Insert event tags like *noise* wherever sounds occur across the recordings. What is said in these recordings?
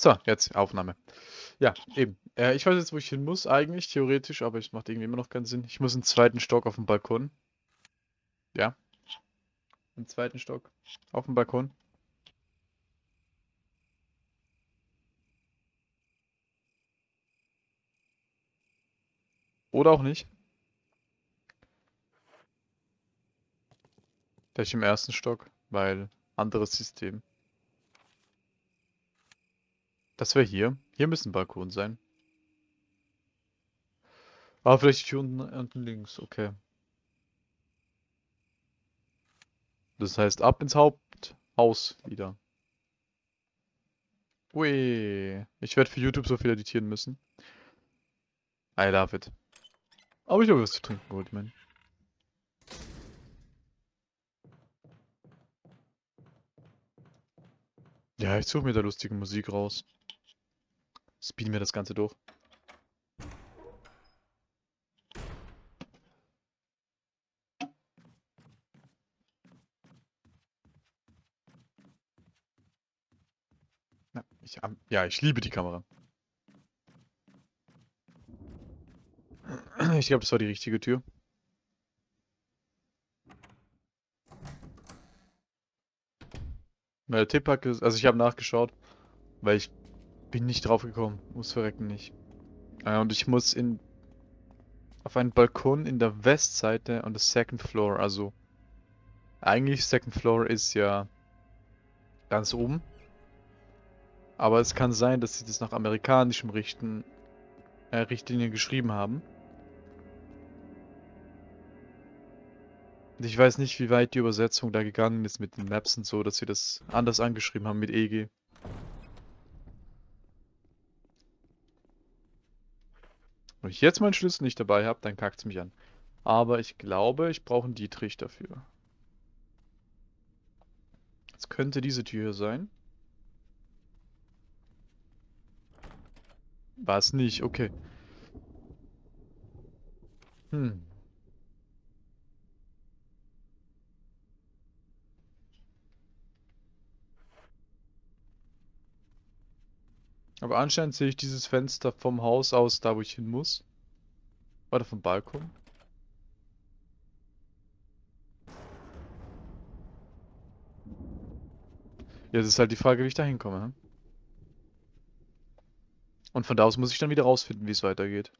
So, jetzt Aufnahme. Ja, eben. Äh, ich weiß jetzt, wo ich hin muss, eigentlich, theoretisch, aber es macht irgendwie immer noch keinen Sinn. Ich muss im zweiten Stock auf dem Balkon. Ja. Im zweiten Stock. Auf dem Balkon. Oder auch nicht. Vielleicht im ersten Stock, weil anderes System. Das wäre hier. Hier müssen Balkon sein. Ah, vielleicht hier unten, unten links. Okay. Das heißt, ab ins Haupthaus wieder. Ui. Ich werde für YouTube so viel editieren müssen. I love it. Aber ich habe was zu trinken geholt, man. Ja, ich suche mir da lustige Musik raus. Speeden wir das Ganze durch. Ja, ich, ja, ich liebe die Kamera. Ich glaube, das war die richtige Tür. Der Tipp hat also ich habe nachgeschaut, weil ich bin nicht drauf gekommen. Muss verrecken nicht. Äh, und ich muss in auf einen Balkon in der Westseite und das Second Floor. Also eigentlich Second Floor ist ja ganz oben. Aber es kann sein, dass sie das nach amerikanischem Richten, äh, Richtlinien geschrieben haben. Ich weiß nicht, wie weit die Übersetzung da gegangen ist mit den Maps und so, dass sie das anders angeschrieben haben mit EG. Wenn ich jetzt meinen Schlüssel nicht dabei habe, dann kackt es mich an. Aber ich glaube, ich brauche einen Dietrich dafür. Jetzt könnte diese Tür hier sein. War es nicht, okay. Hm. Aber anscheinend sehe ich dieses Fenster vom Haus aus, da wo ich hin muss. Oder vom Balkon. Ja, das ist halt die Frage, wie ich da hinkomme. Hm? Und von da aus muss ich dann wieder rausfinden, wie es weitergeht.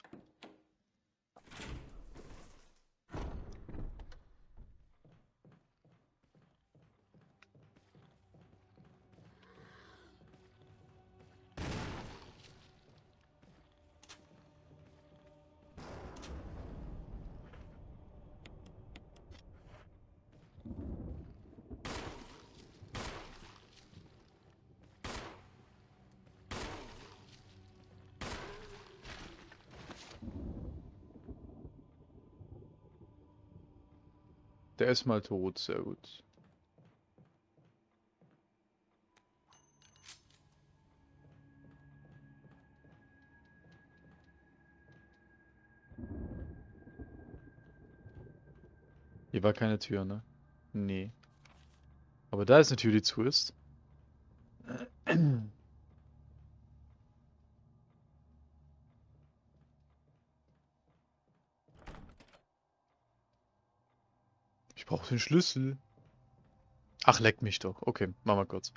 Ist mal tot, sehr gut. Hier war keine Tür, ne? Nee. Aber da ist eine Tür, die zu ist. Brauche den Schlüssel. Ach, leck mich doch. Okay, machen wir kurz.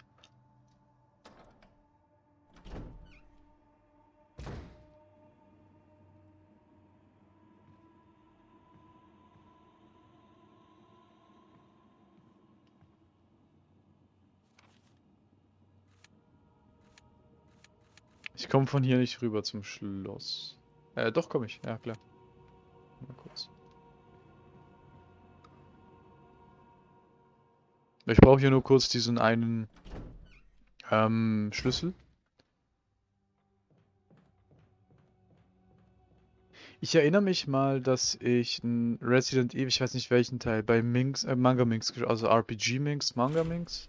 Ich komme von hier nicht rüber zum Schloss. Äh, doch komme ich. Ja, klar. Mal kurz. Ich brauche hier nur kurz diesen einen ähm, Schlüssel. Ich erinnere mich mal, dass ich ein Resident Evil, ich weiß nicht welchen Teil, bei Minx, äh, Manga Minx, also RPG Minx, Manga Minx.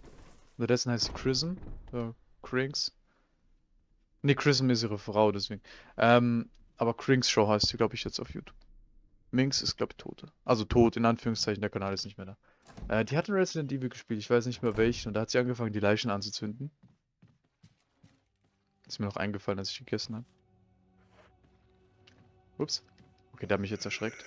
Unterdessen heißt sie Chrism, äh, Crinks. Ne, Chrism ist ihre Frau, deswegen. Ähm, aber Crinks Show heißt sie, glaube ich, jetzt auf YouTube. Minx ist, glaube ich, tot. Also tot, in Anführungszeichen, der Kanal ist nicht mehr da. Äh, die hat ein Resident Evil gespielt, ich weiß nicht mehr welchen, und da hat sie angefangen, die Leichen anzuzünden. Ist mir noch eingefallen, als ich gegessen habe. Ups. Okay, der hat mich jetzt erschreckt.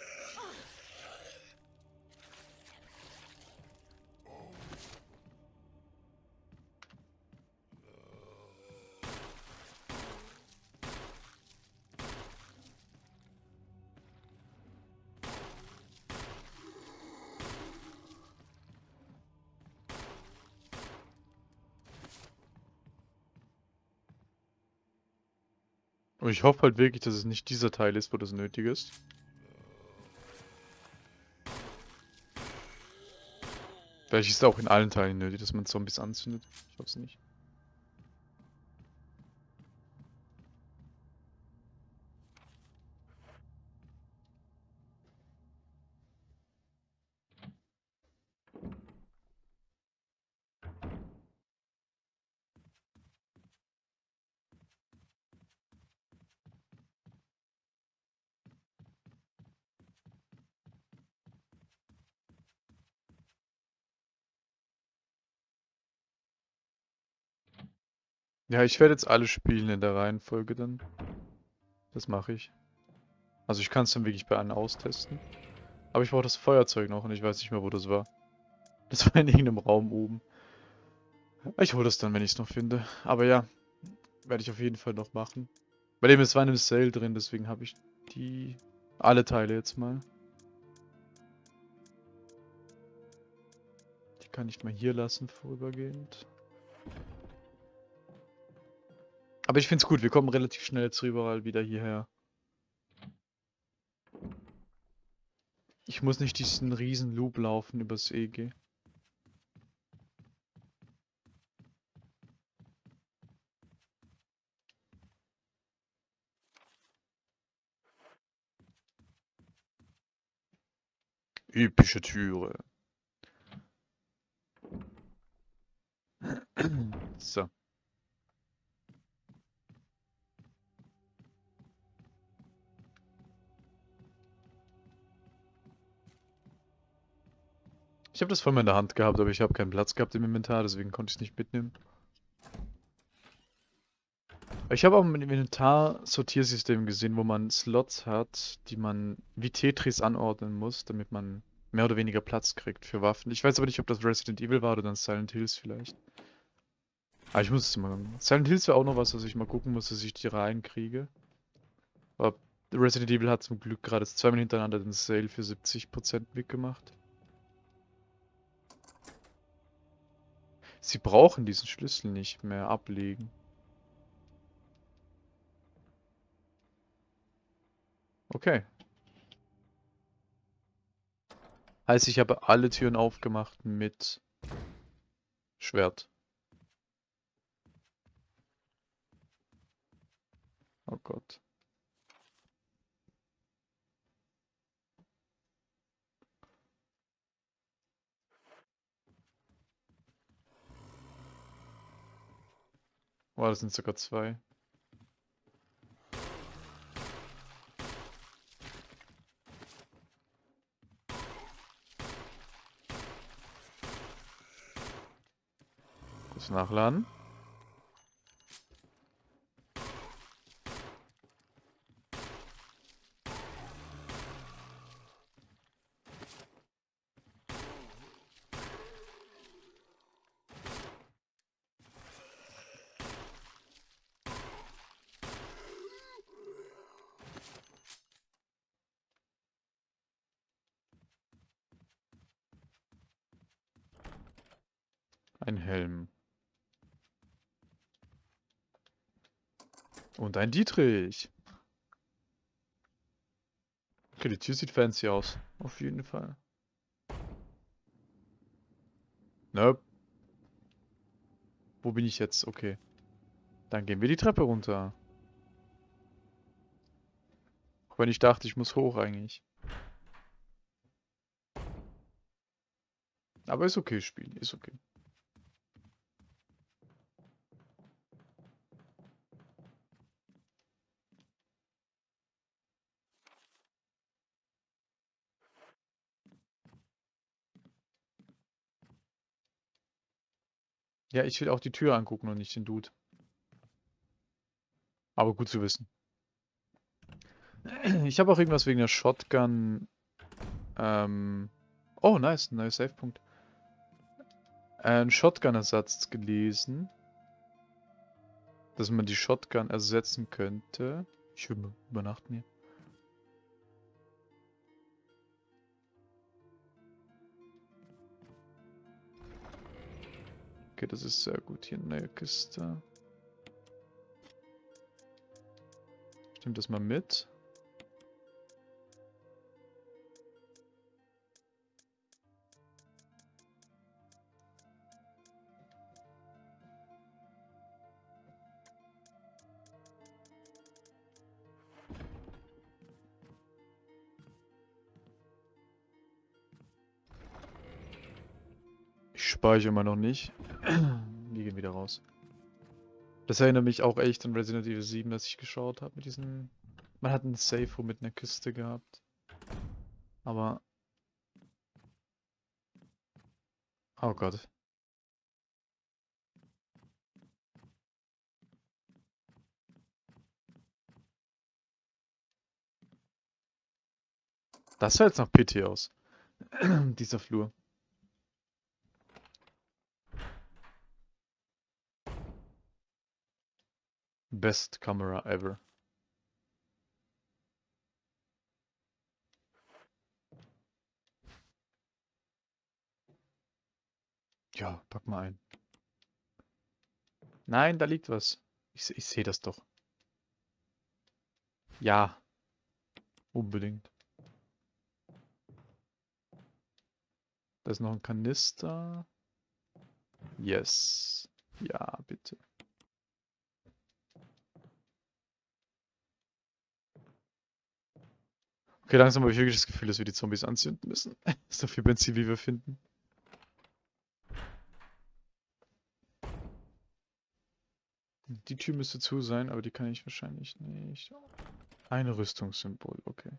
Und ich hoffe halt wirklich, dass es nicht dieser Teil ist, wo das nötig ist. Vielleicht ist es auch in allen Teilen nötig, dass man Zombies anzündet. Ich hoffe es nicht. Ja, ich werde jetzt alle spielen in der Reihenfolge dann. Das mache ich. Also ich kann es dann wirklich bei allen austesten. Aber ich brauche das Feuerzeug noch und ich weiß nicht mehr, wo das war. Das war in irgendeinem Raum oben. Ich hole das dann, wenn ich es noch finde. Aber ja, werde ich auf jeden Fall noch machen. Bei dem ist war in einem Sale drin, deswegen habe ich die alle Teile jetzt mal. Die kann ich mal hier lassen vorübergehend. Aber ich finde es gut, wir kommen relativ schnell jetzt überall wieder hierher. Ich muss nicht diesen riesen Loop laufen übers EG. Epische Türe. *clears throat* So. Ich habe das mal in der Hand gehabt, aber ich habe keinen Platz gehabt im Inventar, deswegen konnte ich es nicht mitnehmen. Ich habe auch im Inventar-Sortiersystem gesehen, wo man Slots hat, die man wie Tetris anordnen muss, damit man mehr oder weniger Platz kriegt für Waffen. Ich weiß aber nicht, ob das Resident Evil war oder dann Silent Hills vielleicht. Aber ich muss es mal... Silent Hills wäre auch noch was, was ich mal gucken muss, dass ich die reinkriege. Aber Resident Evil hat zum Glück gerade zweimal hintereinander den Sale für 70% weggemacht. Sie brauchen diesen Schlüssel nicht mehr ablegen. Okay. Heißt, ich habe alle Türen aufgemacht mit Schwert. Oh Gott. Oh, das sind sogar zwei. Kurz nachladen. Ein Helm. Und ein Dietrich. Okay, die Tür sieht fancy aus. Auf jeden Fall. Nope. Wo bin ich jetzt? Okay. Dann gehen wir die Treppe runter. Auch wenn ich dachte, ich muss hoch eigentlich. Aber ist okay, Spiel. Ist okay. Ja, ich will auch die Tür angucken und nicht den Dude. Aber gut zu wissen. *clears throat* Ich habe auch irgendwas wegen der Shotgun. Ähm, oh, nice, neuer Savepunkt. Ein Shotgun-Ersatz gelesen. Dass man die Shotgun ersetzen könnte. Ich will übernachten hier. Okay, das ist sehr gut. Hier eine Kiste. Nehme das mal mit. Ich speichere immer noch nicht. *clears throat* Die gehen wieder raus. Das erinnert mich auch echt an Resident Evil 7, das ich geschaut habe mit diesen... Man hat einen Safe Room mit einer Kiste gehabt. Aber... Oh Gott. Das sah jetzt nach PT aus. *clears throat* Dieser Flur. Best camera ever. Ja, pack mal ein. Nein, da liegt was. Ich, ich sehe das doch. Ja. Unbedingt. Da ist noch ein Kanister. Yes. Ja, bitte. Okay, langsam habe ich wirklich das Gefühl, dass wir die Zombies anzünden müssen. *laughs* so viel Benzin, wie wir finden. Die Tür müsste zu sein, aber die kann ich wahrscheinlich nicht. Ein Rüstungssymbol, okay.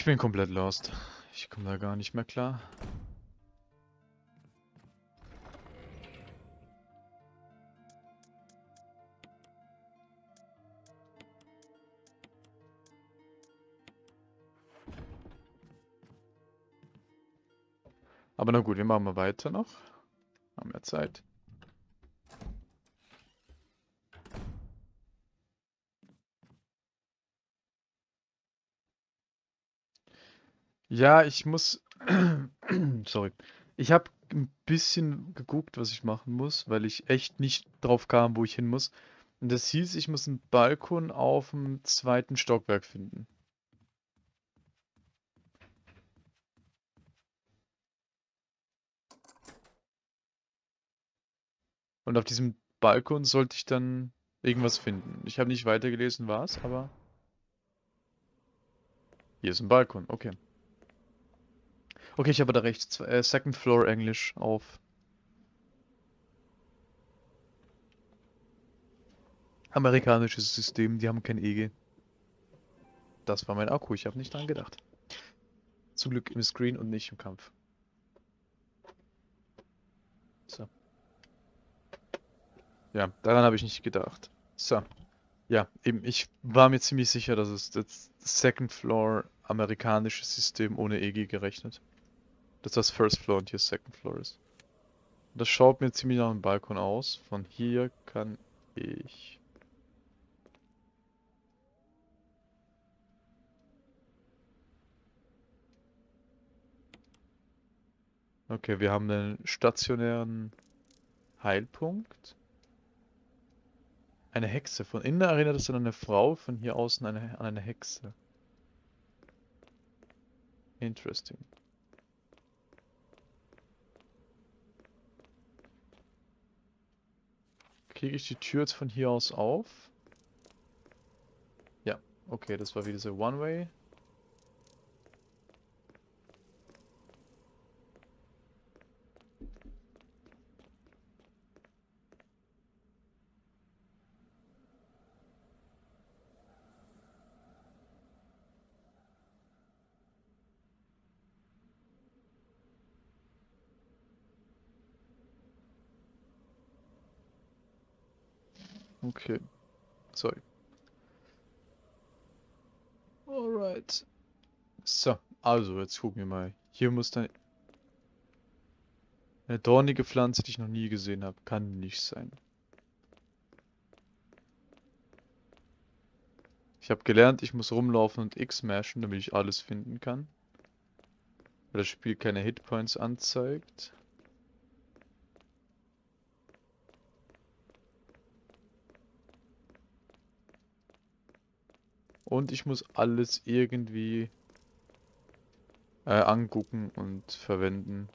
Ich bin komplett lost. Ich komme da gar nicht mehr klar. Aber na gut, wir machen mal weiter noch. Haben wir Zeit. Ja, ich muss. *clears throat* Sorry. Ich habe ein bisschen geguckt, was ich machen muss, weil ich echt nicht drauf kam, wo ich hin muss. Und das hieß, ich muss einen Balkon auf dem zweiten Stockwerk finden. Und auf diesem Balkon sollte ich dann irgendwas finden. Ich habe nicht weitergelesen, was, aber... Hier ist ein Balkon, okay. Okay, ich habe da recht. Äh, Second Floor Englisch auf. Amerikanisches System, die haben kein EG. Das war mein Akku, ich habe nicht dran gedacht. Zum Glück im Screen und nicht im Kampf. So. Ja, daran habe ich nicht gedacht. So. Ja, eben, ich war mir ziemlich sicher, dass es das Second Floor amerikanisches System ohne EG gerechnet dass das First Floor und hier Second Floor ist. Das schaut mir ziemlich nach einem Balkon aus. Von hier kann ich... Okay, wir haben einen stationären Heilpunkt. Eine Hexe. Von innen erinnert es an eine Frau, von hier außen eine, an eine Hexe. Interesting. Kriege ich die Tür jetzt von hier aus auf? Ja, okay, das war wieder so One-Way. Okay. Sorry. Alright. So, also jetzt gucken wir mal. Hier muss dann... Eine dornige Pflanze, die ich noch nie gesehen habe. Kann nicht sein. Ich habe gelernt, ich muss rumlaufen und X mashen, damit ich alles finden kann. Weil das Spiel keine Hitpoints anzeigt. Und ich muss alles irgendwie äh, angucken und verwenden,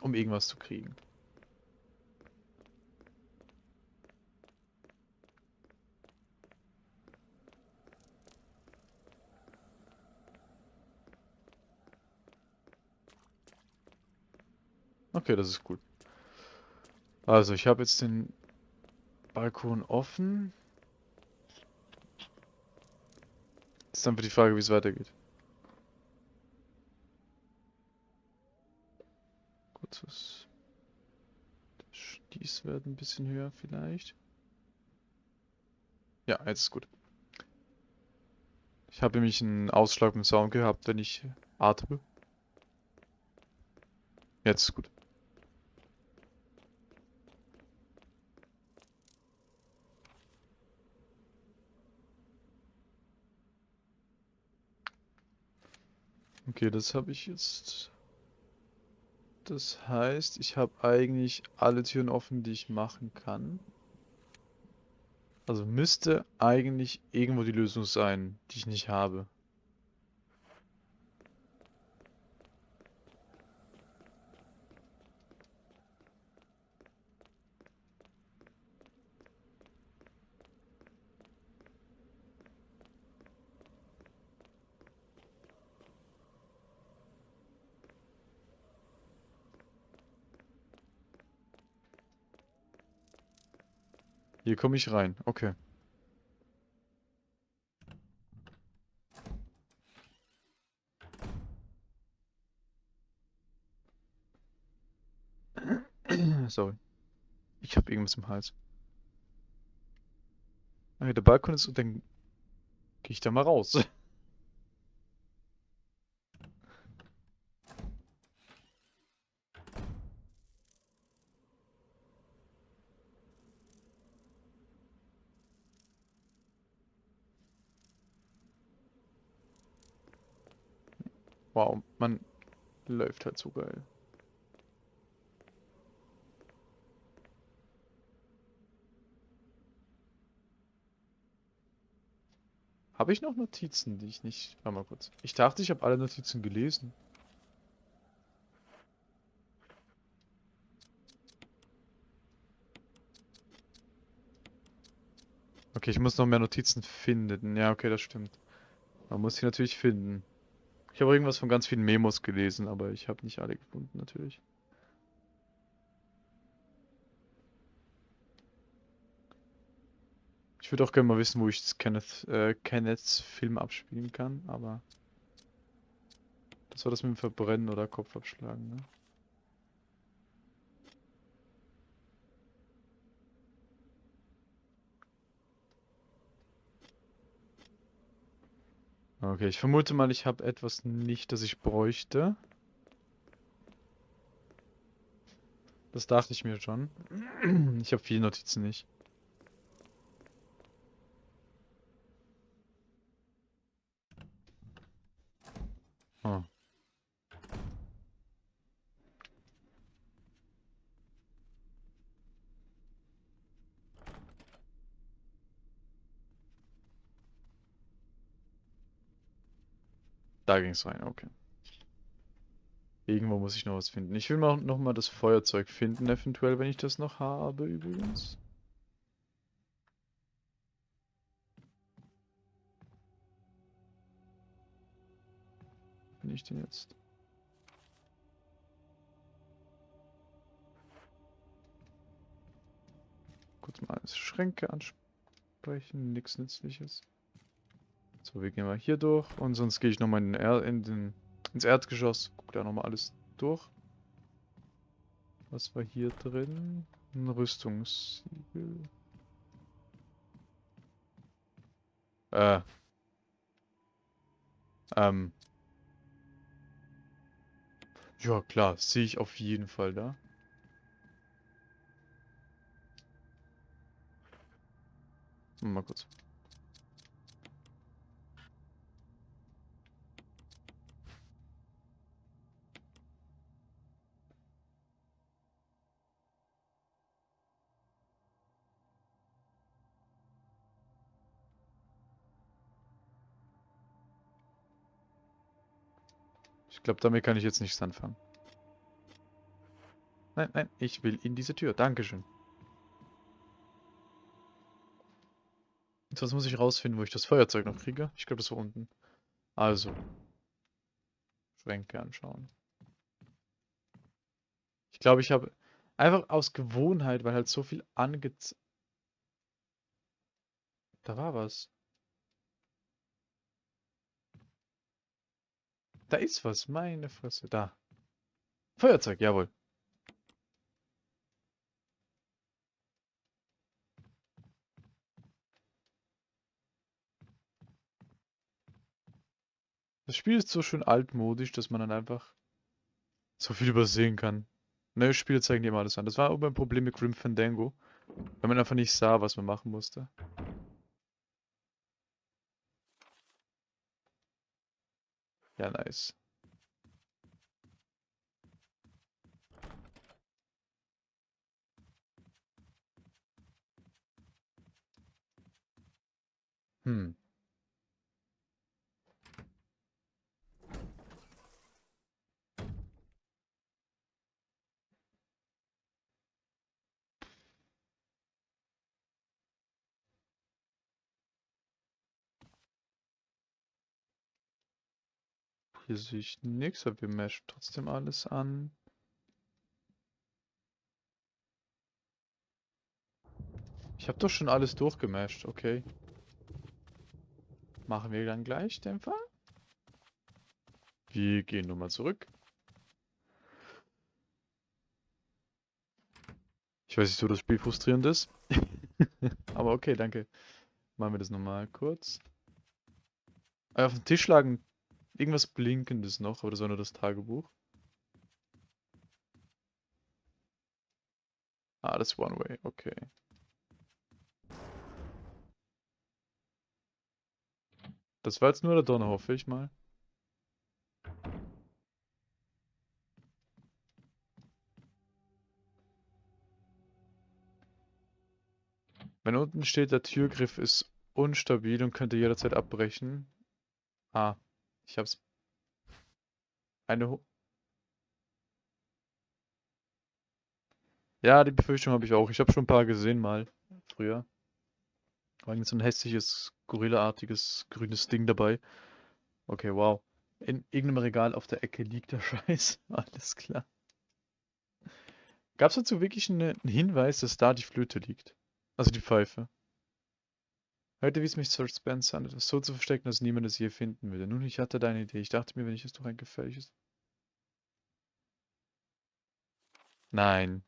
um irgendwas zu kriegen. Okay, das ist gut. Also, ich habe jetzt den Balkon offen. Ist dann für die Frage, wie es weitergeht. Kurzes Stieß wird ein bisschen höher vielleicht. Ja, jetzt ist gut. Ich habe nämlich einen Ausschlag im Sound gehabt, wenn ich atme. Jetzt ist gut. Okay, das habe ich jetzt. Das heißt, ich habe eigentlich alle Türen offen, die ich machen kann. Also müsste eigentlich irgendwo die Lösung sein, die ich nicht habe. Hier komme ich rein. Okay. *clears throat* Sorry. Ich habe irgendwas im Hals. Okay, der Balkon ist und dann gehe ich da mal raus. *laughs* Wow, man läuft halt so geil. Habe ich noch Notizen, die ich nicht... Warte mal kurz. Ich dachte, ich habe alle Notizen gelesen. Okay, ich muss noch mehr Notizen finden. Ja, okay, das stimmt. Man muss sie natürlich finden. Ich habe irgendwas von ganz vielen Memos gelesen, aber ich habe nicht alle gefunden, natürlich. Ich würde auch gerne mal wissen, wo ich Kenneth, äh, Kenneths Film abspielen kann, aber... Das war das mit dem Verbrennen oder Kopf abschlagen, ne? Okay, ich vermute mal, ich habe etwas nicht, das ich bräuchte. Das dachte ich mir schon. Ich habe viele Notizen nicht. Da ging es rein, okay. Irgendwo muss ich noch was finden. Ich will mal noch mal das Feuerzeug finden, eventuell, wenn ich das noch habe, übrigens. Bin ich denn jetzt? Kurz mal alles Schränke ansprechen, nichts Nützliches. So, wir gehen mal hier durch und sonst gehe ich nochmal in, in den, ins Erdgeschoss. Guck da nochmal alles durch. Was war hier drin? Ein Rüstungssiegel. Äh. Ähm. Ja, klar, sehe ich auf jeden Fall da. Mal kurz. Ich glaube, damit kann ich jetzt nichts anfangen. Nein, nein, ich will in diese Tür. Dankeschön. Jetzt muss ich rausfinden, wo ich das Feuerzeug noch kriege. Ich glaube, das war unten. Also. Schränke anschauen. Ich glaube, ich habe einfach aus Gewohnheit, weil halt so viel ange... Da war was. Da ist was, meine Fresse. Da. Feuerzeug, jawohl. Das Spiel ist so schön altmodisch, dass man dann einfach so viel übersehen kann. Neue Spiele zeigen dir immer alles an. Das war auch ein Problem mit Grim Fandango. Weil man einfach nicht sah, was man machen musste. Ja, nice. Hm. Hier sehe ich nichts, aber wir meshen trotzdem alles an. Ich habe doch schon alles durchgemasht, okay. Machen wir dann gleich den Fall. Wir gehen nur mal zurück. Ich weiß nicht, wo das Spiel frustrierend ist. *laughs* Aber okay, danke. Machen wir das nochmal kurz. Auf den Tisch lagen Irgendwas Blinkendes noch, das war nur das Tagebuch. Ah, das ist One Way, okay. Das war jetzt nur der Donner, hoffe ich mal. Wenn unten steht, der Türgriff ist unstabil und könnte jederzeit abbrechen. Ah, ich hab's. Eine. Ho ja, die Befürchtung habe ich auch. Ich habe schon ein paar gesehen mal. Früher. War so ein hässliches, gorillaartiges, grünes Ding dabei. Okay, wow. In irgendeinem Regal auf der Ecke liegt der *laughs* Scheiß. Alles klar. Gab es dazu wirklich einen Hinweis, dass da die Flöte liegt? Also die Pfeife. Heute wies mich Sir Spencer an, etwas so zu verstecken, dass niemand es je finden würde. Nun, ich hatte deine Idee. Ich dachte mir, wenn ich es doch ein gefährliches... Nein.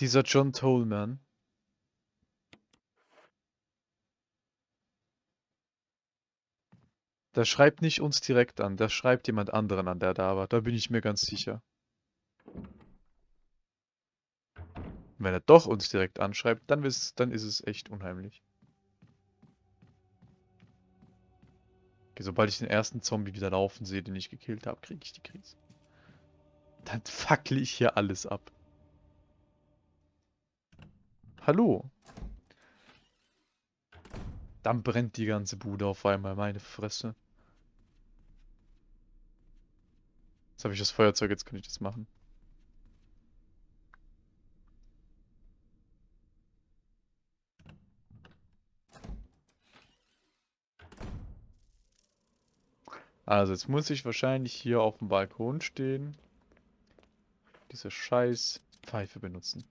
Dieser John Tolman. Der schreibt nicht uns direkt an, der schreibt jemand anderen an, der da war. Da bin ich mir ganz sicher. Wenn er doch uns direkt anschreibt, dann ist, dann ist es echt unheimlich. Okay, sobald ich den ersten Zombie wieder laufen sehe, den ich gekillt habe, kriege ich die Krise. Dann fackle ich hier alles ab. Hallo? Dann brennt die ganze Bude auf einmal, meine Fresse. Jetzt habe ich das Feuerzeug, jetzt kann ich das machen. Also jetzt muss ich wahrscheinlich hier auf dem Balkon stehen. diese scheiß Pfeife benutzen.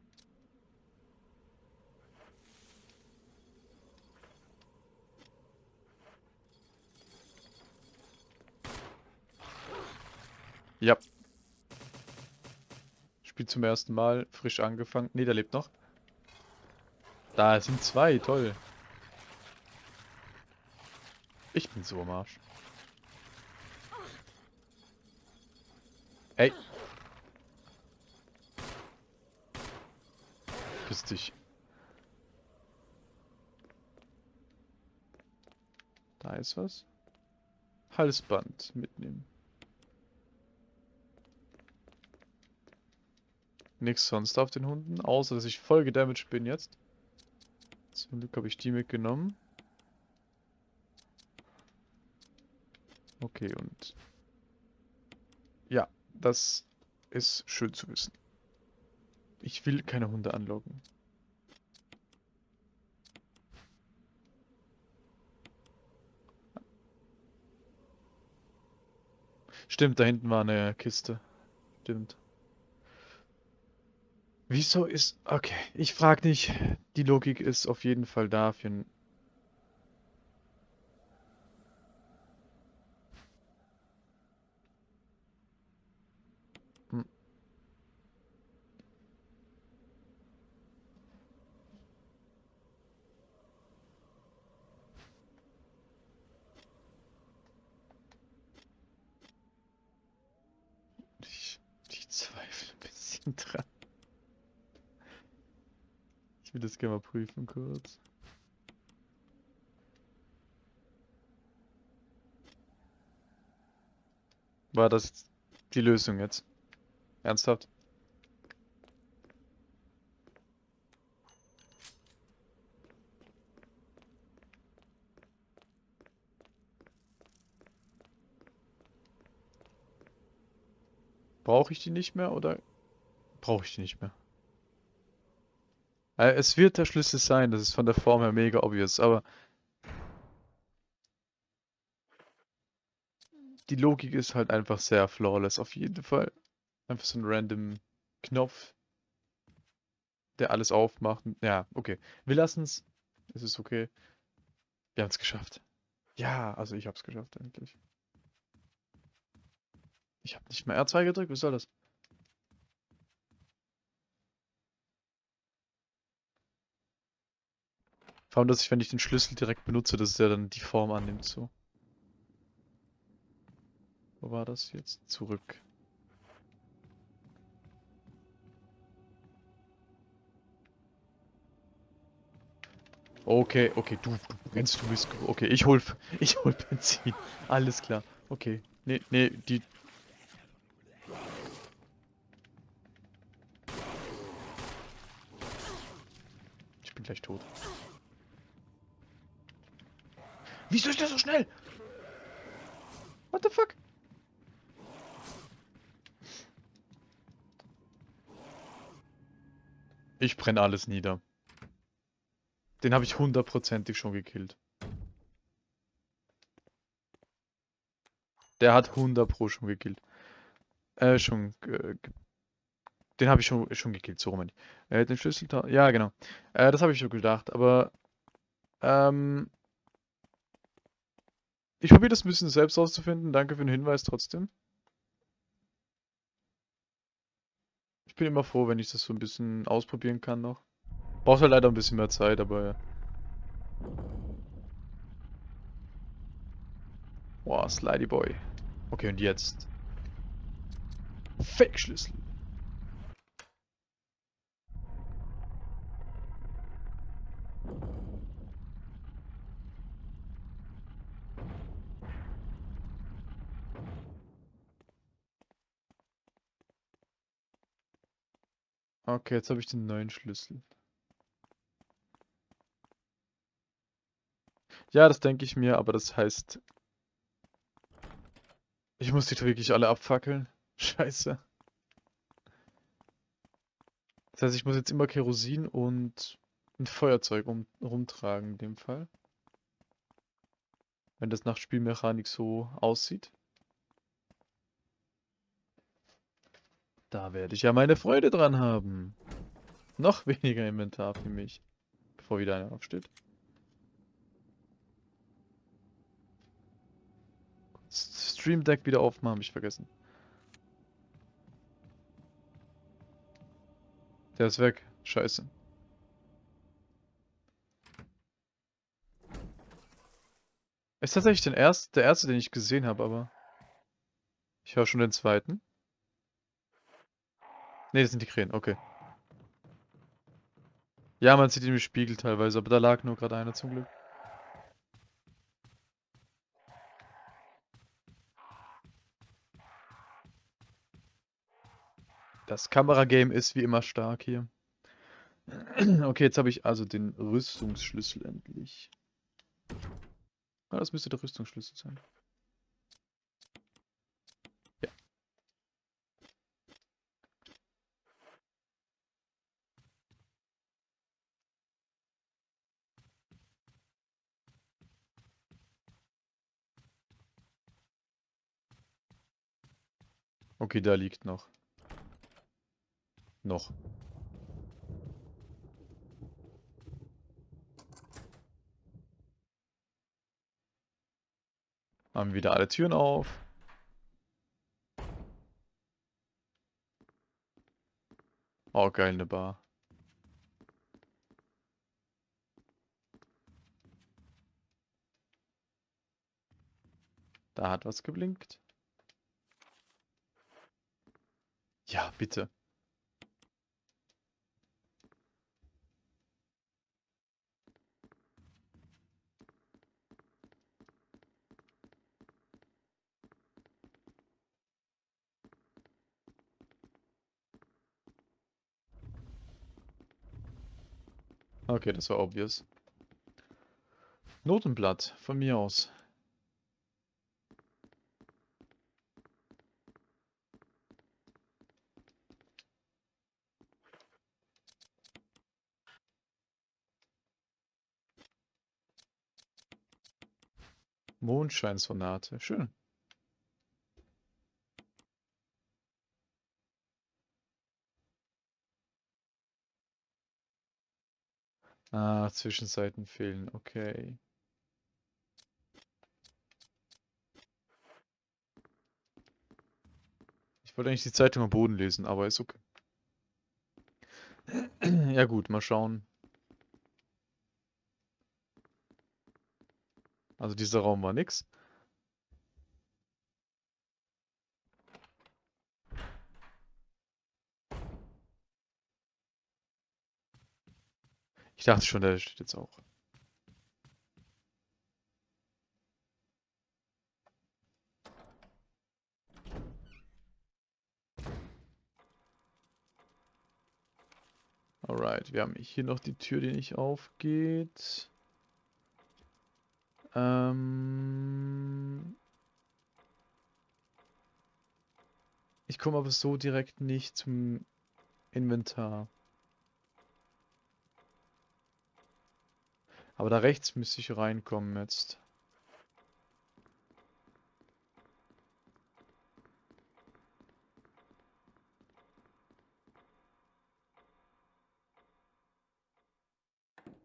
Ja. Spiel zum ersten Mal, frisch angefangen. Ne, der lebt noch. Da sind zwei, toll. Ich bin so am Arsch. Ey. Piss dich. Da ist was. Halsband mitnehmen. Nichts sonst auf den Hunden, außer dass ich voll gedamaged bin jetzt. Zum Glück habe ich die mitgenommen. Okay, und... Ja, das ist schön zu wissen. Ich will keine Hunde anlocken. Stimmt, da hinten war eine Kiste. Stimmt. Wieso ist... Okay, ich frage nicht. Die Logik ist auf jeden Fall da für. Hm. Ich, ich zweifle ein bisschen dran. Ich will das gerne mal prüfen kurz. War das die Lösung jetzt? Ernsthaft? Brauche ich die nicht mehr oder brauche ich die nicht mehr? Äh, es wird der Schlüssel sein, das ist von der Form her mega obvious, aber die Logik ist halt einfach sehr flawless, auf jeden Fall. Einfach so ein random Knopf, der alles aufmacht. Ja, okay. Wir lassen es. Es ist okay. Wir haben es geschafft. Ja, also ich habe es geschafft endlich. Ich habe nicht mehr R2 gedrückt, was soll das? Vor allem, dass ich, wenn ich den Schlüssel direkt benutze, dass der dann die Form annimmt, so. Wo war das jetzt? Zurück. Okay, okay, du, du rennst, du bist... Okay, ich hol, *laughs* ich hol Benzin. Alles klar. Okay. Nee, nee, die... Ich bin gleich tot. Wieso ist der so schnell? What the fuck? Ich brenne alles nieder. Den habe ich hundertprozentig schon gekillt. Der hat 100 pro schon gekillt. Äh, schon... Äh, den habe ich schon, schon gekillt, so rum. Äh, den Schlüssel... Ja, genau. Äh, das habe ich schon gedacht, aber... Ähm... Ich probiere das ein bisschen selbst auszufinden. Danke für den Hinweis trotzdem. Ich bin immer froh, wenn ich das so ein bisschen ausprobieren kann noch. Braucht halt leider ein bisschen mehr Zeit, aber ja. Boah, Slidey Boy. Okay, und jetzt? Fake-Schlüssel. Okay, jetzt habe ich den neuen Schlüssel. Ja, das denke ich mir, aber das heißt... Ich muss die wirklich alle abfackeln. *laughs* Scheiße. Das heißt, ich muss jetzt immer Kerosin und ein Feuerzeug um, rumtragen in dem Fall. Wenn das nach Spielmechanik so aussieht. Da werde ich ja meine Freude dran haben. Noch *laughs* weniger Inventar für mich. Bevor wieder einer aufsteht. Stream Deck wieder aufmachen, habe ich vergessen. Der ist weg. Scheiße. Ist tatsächlich den erst, der erste, den ich gesehen habe, aber... Ich höre schon den zweiten. Ne, das sind die Krähen, okay. Ja, man sieht im Spiegel teilweise, aber da lag nur gerade einer zum Glück. Das Kameragame ist wie immer stark hier. *clears throat* Okay, jetzt habe ich also den Rüstungsschlüssel endlich. Ah, das müsste der Rüstungsschlüssel sein. Okay, da liegt noch. Noch. Haben wieder alle Türen auf. Oh, geil, eine Bar. Da hat was geblinkt. Ja, bitte. Okay, das war obvious. Notenblatt, von mir aus. Mondscheinsonate, schön. Ah, Zwischenseiten fehlen, okay. Ich wollte eigentlich die Zeitung am Boden lesen, aber ist okay. *clears throat* Ja gut, mal schauen. Also dieser Raum war nix. Ich dachte schon, der steht jetzt auch. Alright, wir haben hier noch die Tür, die nicht aufgeht. Ähm ich komme aber so direkt nicht zum Inventar. Aber da rechts müsste ich reinkommen jetzt.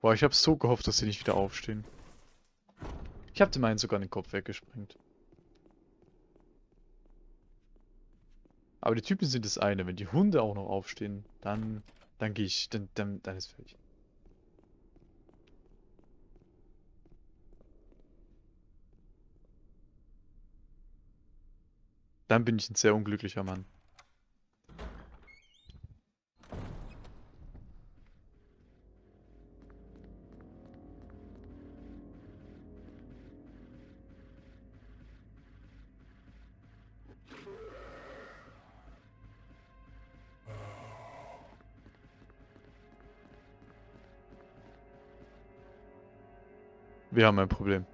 Boah, ich habe so gehofft, dass sie nicht wieder aufstehen. Ich habe dem einen sogar den Kopf weggesprengt. Aber die Typen sind das eine. Wenn die Hunde auch noch aufstehen, dann, dann gehe ich, dann, dann, dann ist fertig. Dann bin ich ein sehr unglücklicher Mann. Wir haben ein Problem.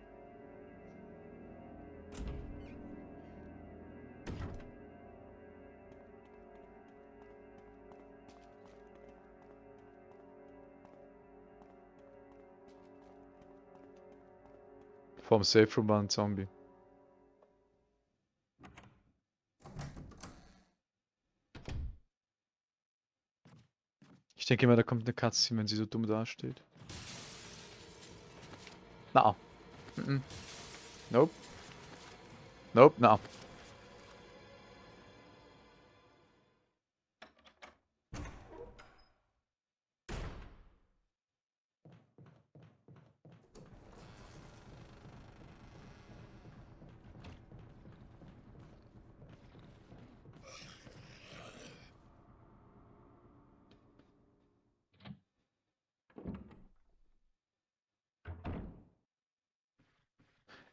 Vom Safe Room war ein Zombie. Ich denke immer, da kommt eine Cutscene, wenn sie so dumm dasteht. Na. Mm -mm. Nope. Nope, na.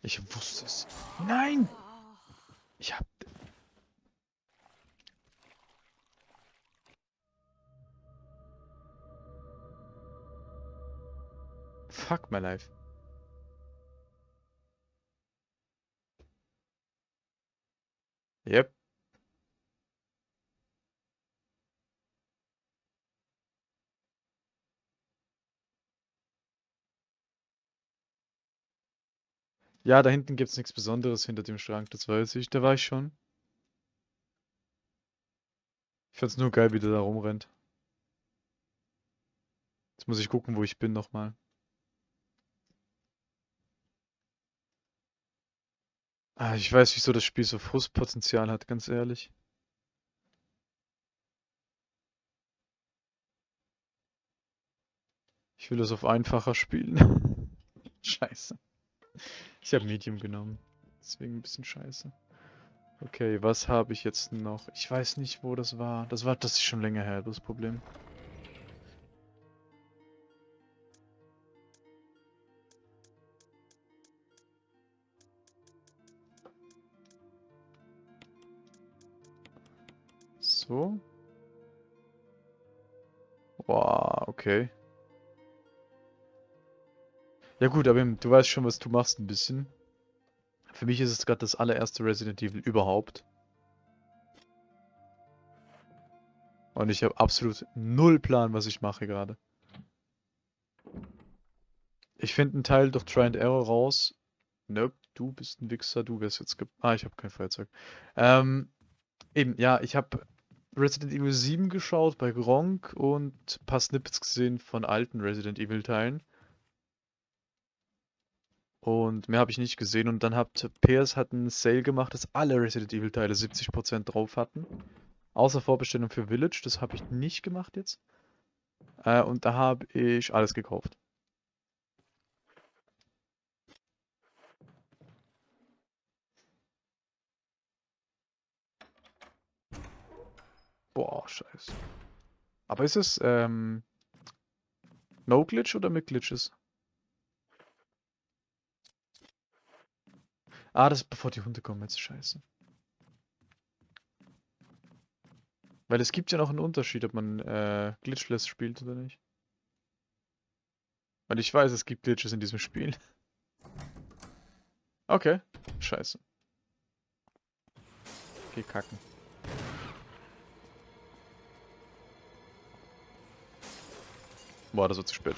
Ich wusste es. Nein! Ich hab... Fuck my life. Yep. Ja, da hinten gibt's nichts Besonderes hinter dem Schrank, das weiß ich. Da war ich schon. Ich fand's nur geil, wie der da rumrennt. Jetzt muss ich gucken, wo ich bin nochmal. Ah, ich weiß, wieso das Spiel so Frustpotenzial hat, ganz ehrlich. Ich will das auf einfacher spielen. *laughs* Scheiße. Ich habe Medium genommen. Deswegen ein bisschen scheiße. Okay, was habe ich jetzt noch? Ich weiß nicht, wo das war. Das war, das ist schon länger her, das Problem. So. Boah, okay. Ja gut, aber du weißt schon, was du machst ein bisschen. Für mich ist es gerade das allererste Resident Evil überhaupt. Und ich habe absolut null Plan, was ich mache gerade. Ich finde einen Teil durch Try and Error raus. Nope, du bist ein Wichser, du wirst jetzt ge... Ah, ich habe kein Feuerzeug. Ähm, eben, ja, ich habe Resident Evil 7 geschaut bei Gronk und ein paar Snippets gesehen von alten Resident Evil Teilen. Und mehr habe ich nicht gesehen. Und dann hat PS hat einen Sale gemacht, dass alle Resident Evil Teile 70% drauf hatten. Außer Vorbestellung für Village, das habe ich nicht gemacht jetzt. Äh, und da habe ich alles gekauft. Boah, scheiße. Aber ist es ähm, No Glitch oder mit Glitches? Ah, das ist bevor die Hunde kommen, jetzt scheiße. Weil es gibt ja noch einen Unterschied, ob man äh, Glitchless spielt oder nicht. Weil ich weiß, es gibt Glitches in diesem Spiel. *laughs* Okay, scheiße. Geh kacken. Boah, das wird zu spät.